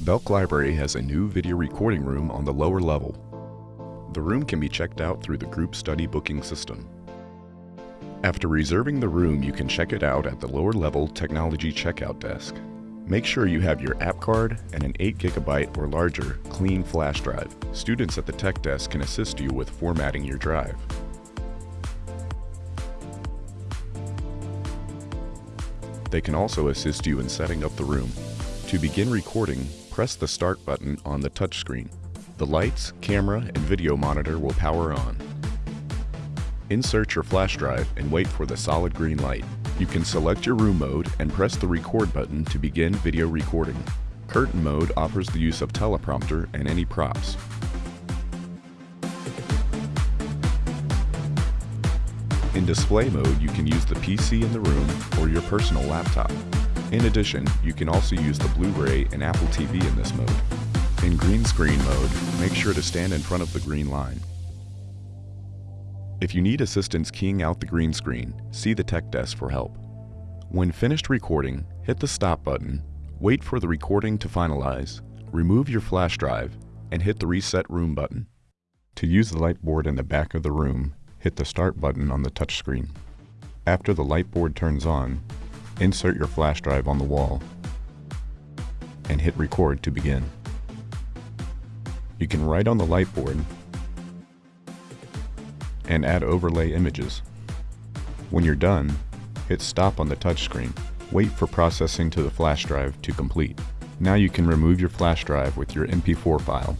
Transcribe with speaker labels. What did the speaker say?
Speaker 1: Belk Library has a new video recording room on the lower level. The room can be checked out through the group study booking system. After reserving the room, you can check it out at the lower level technology checkout desk. Make sure you have your app card and an 8GB or larger clean flash drive. Students at the tech desk can assist you with formatting your drive. They can also assist you in setting up the room. To begin recording, press the Start button on the touchscreen. The lights, camera, and video monitor will power on. Insert your flash drive and wait for the solid green light. You can select your room mode and press the record button to begin video recording. Curtain mode offers the use of teleprompter and any props. In display mode, you can use the PC in the room or your personal laptop. In addition, you can also use the Blu-ray and Apple TV in this mode. In green screen mode, make sure to stand in front of the green line. If you need assistance keying out the green screen, see the tech desk for help. When finished recording, hit the stop button, wait for the recording to finalize, remove your flash drive, and hit the reset room button. To use the light board in the back of the room, hit the Start button on the touchscreen. After the light board turns on, insert your flash drive on the wall and hit Record to begin. You can write on the light board and add overlay images. When you're done, hit Stop on the touchscreen. Wait for processing to the flash drive to complete. Now you can remove your flash drive with your MP4 file